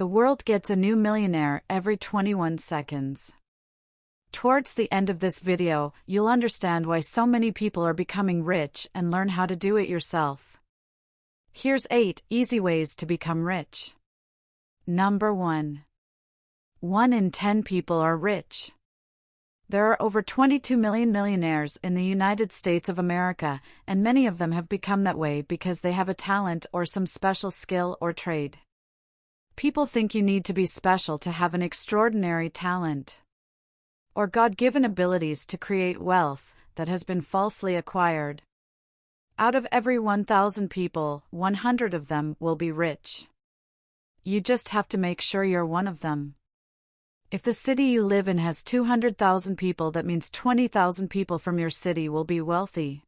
The world gets a new millionaire every 21 seconds. Towards the end of this video, you'll understand why so many people are becoming rich and learn how to do it yourself. Here's 8 easy ways to become rich. Number 1. 1 in 10 people are rich. There are over 22 million millionaires in the United States of America, and many of them have become that way because they have a talent or some special skill or trade. People think you need to be special to have an extraordinary talent or God given abilities to create wealth that has been falsely acquired. Out of every 1,000 people, 100 of them will be rich. You just have to make sure you're one of them. If the city you live in has 200,000 people, that means 20,000 people from your city will be wealthy.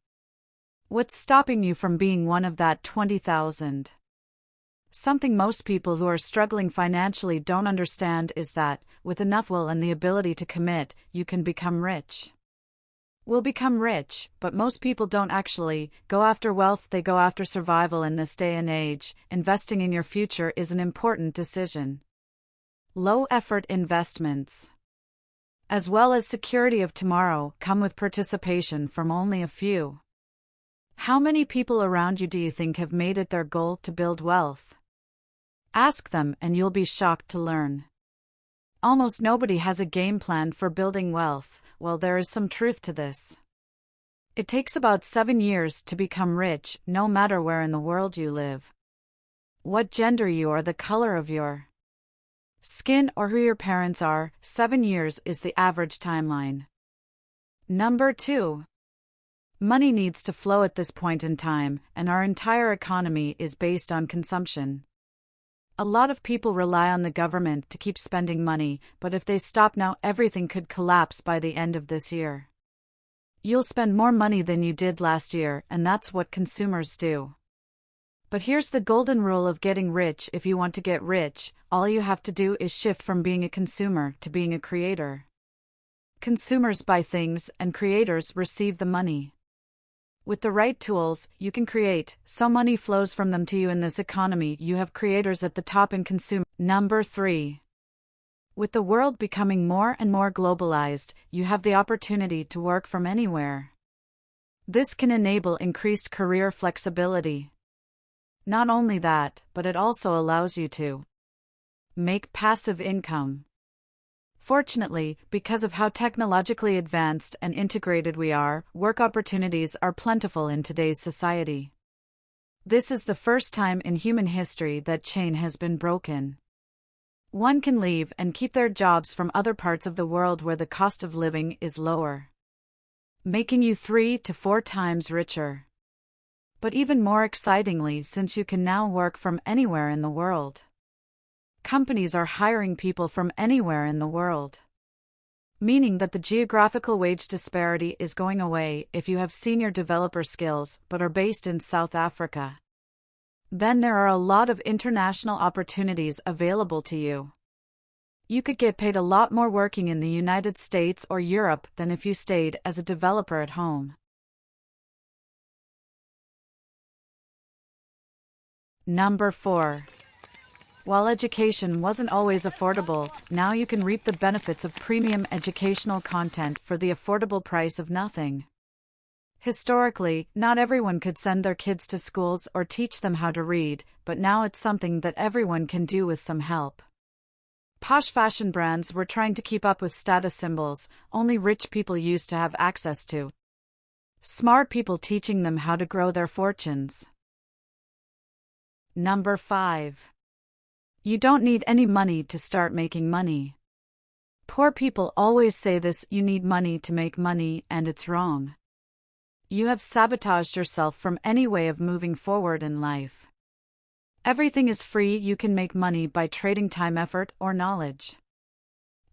What's stopping you from being one of that 20,000? Something most people who are struggling financially don't understand is that, with enough will and the ability to commit, you can become rich. We'll become rich, but most people don't actually go after wealth, they go after survival in this day and age. Investing in your future is an important decision. Low effort investments, as well as security of tomorrow, come with participation from only a few. How many people around you do you think have made it their goal to build wealth? Ask them and you'll be shocked to learn. Almost nobody has a game plan for building wealth, well, there is some truth to this. It takes about seven years to become rich, no matter where in the world you live. What gender you are, the color of your skin, or who your parents are, seven years is the average timeline. Number 2. Money needs to flow at this point in time, and our entire economy is based on consumption. A lot of people rely on the government to keep spending money, but if they stop now, everything could collapse by the end of this year. You'll spend more money than you did last year, and that's what consumers do. But here's the golden rule of getting rich if you want to get rich, all you have to do is shift from being a consumer to being a creator. Consumers buy things, and creators receive the money. With the right tools, you can create, so money flows from them to you in this economy. You have creators at the top and consume. Number 3. With the world becoming more and more globalized, you have the opportunity to work from anywhere. This can enable increased career flexibility. Not only that, but it also allows you to make passive income. Fortunately, because of how technologically advanced and integrated we are, work opportunities are plentiful in today's society. This is the first time in human history that chain has been broken. One can leave and keep their jobs from other parts of the world where the cost of living is lower, making you three to four times richer. But even more excitingly, since you can now work from anywhere in the world companies are hiring people from anywhere in the world. Meaning that the geographical wage disparity is going away if you have senior developer skills but are based in South Africa. Then there are a lot of international opportunities available to you. You could get paid a lot more working in the United States or Europe than if you stayed as a developer at home. Number 4. While education wasn't always affordable, now you can reap the benefits of premium educational content for the affordable price of nothing. Historically, not everyone could send their kids to schools or teach them how to read, but now it's something that everyone can do with some help. Posh fashion brands were trying to keep up with status symbols only rich people used to have access to. Smart people teaching them how to grow their fortunes. Number 5. You don't need any money to start making money. Poor people always say this you need money to make money, and it's wrong. You have sabotaged yourself from any way of moving forward in life. Everything is free, you can make money by trading time, effort, or knowledge.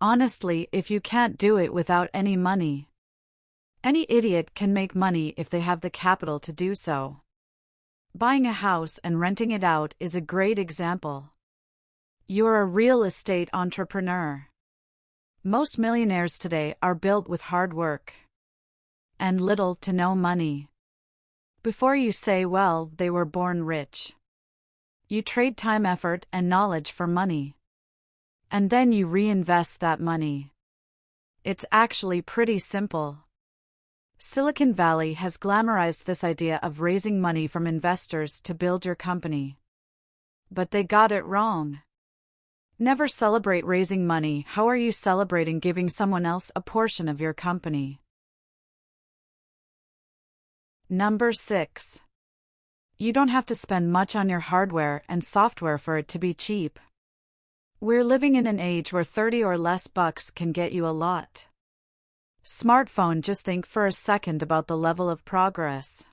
Honestly, if you can't do it without any money, any idiot can make money if they have the capital to do so. Buying a house and renting it out is a great example. You're a real estate entrepreneur. Most millionaires today are built with hard work and little to no money. Before you say, well, they were born rich. You trade time, effort, and knowledge for money. And then you reinvest that money. It's actually pretty simple. Silicon Valley has glamorized this idea of raising money from investors to build your company. But they got it wrong. Never celebrate raising money. How are you celebrating giving someone else a portion of your company? Number 6. You don't have to spend much on your hardware and software for it to be cheap. We're living in an age where 30 or less bucks can get you a lot. Smartphone, just think for a second about the level of progress.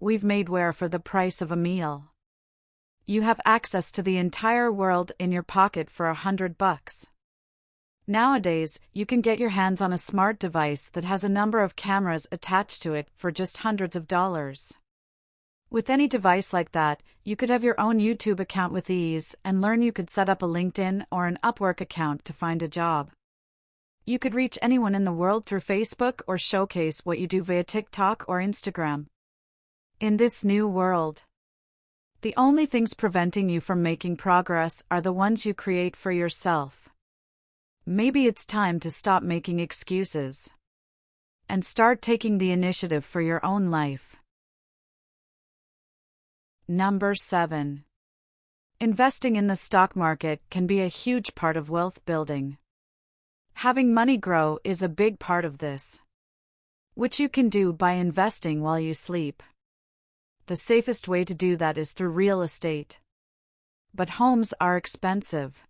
We've made wear for the price of a meal. You have access to the entire world in your pocket for a hundred bucks. Nowadays, you can get your hands on a smart device that has a number of cameras attached to it for just hundreds of dollars. With any device like that, you could have your own YouTube account with ease and learn you could set up a LinkedIn or an Upwork account to find a job. You could reach anyone in the world through Facebook or showcase what you do via TikTok or Instagram. In this new world, the only things preventing you from making progress are the ones you create for yourself. Maybe it's time to stop making excuses and start taking the initiative for your own life. Number 7. Investing in the stock market can be a huge part of wealth building. Having money grow is a big part of this, which you can do by investing while you sleep. The safest way to do that is through real estate. But homes are expensive.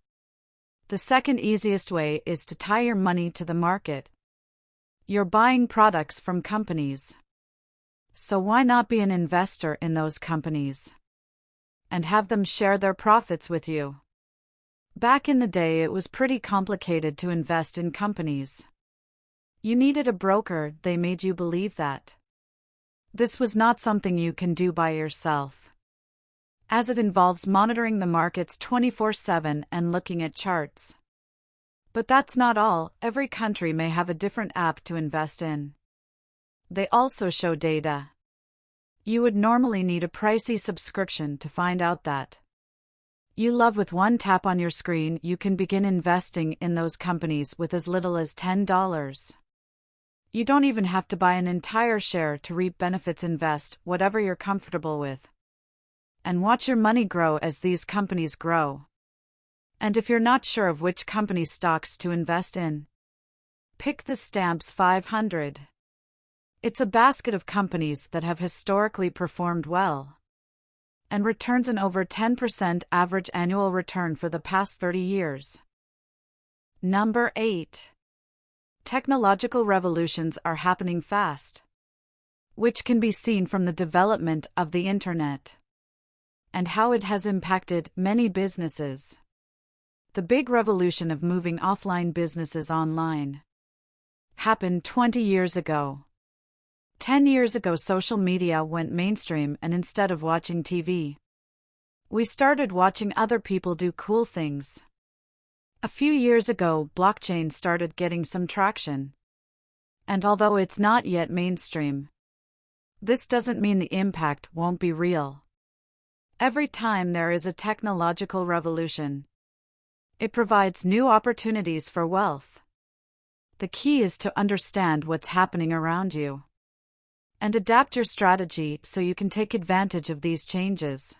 The second easiest way is to tie your money to the market. You're buying products from companies. So why not be an investor in those companies? And have them share their profits with you. Back in the day, it was pretty complicated to invest in companies. You needed a broker, they made you believe that. This was not something you can do by yourself. As it involves monitoring the markets 24 7 and looking at charts. But that's not all, every country may have a different app to invest in. They also show data. You would normally need a pricey subscription to find out that. You love with one tap on your screen, you can begin investing in those companies with as little as $10. You don't even have to buy an entire share to reap benefits. Invest whatever you're comfortable with. And watch your money grow as these companies grow. And if you're not sure of which company stocks to invest in, pick the S&P 500. It's a basket of companies that have historically performed well and returns an over 10% average annual return for the past 30 years. Number 8 technological revolutions are happening fast, which can be seen from the development of the Internet and how it has impacted many businesses. The big revolution of moving offline businesses online happened 20 years ago. 10 years ago, social media went mainstream, and instead of watching TV, we started watching other people do cool things. A few years ago, blockchain started getting some traction. And although it's not yet mainstream, this doesn't mean the impact won't be real. Every time there is a technological revolution, it provides new opportunities for wealth. The key is to understand what's happening around you and adapt your strategy so you can take advantage of these changes.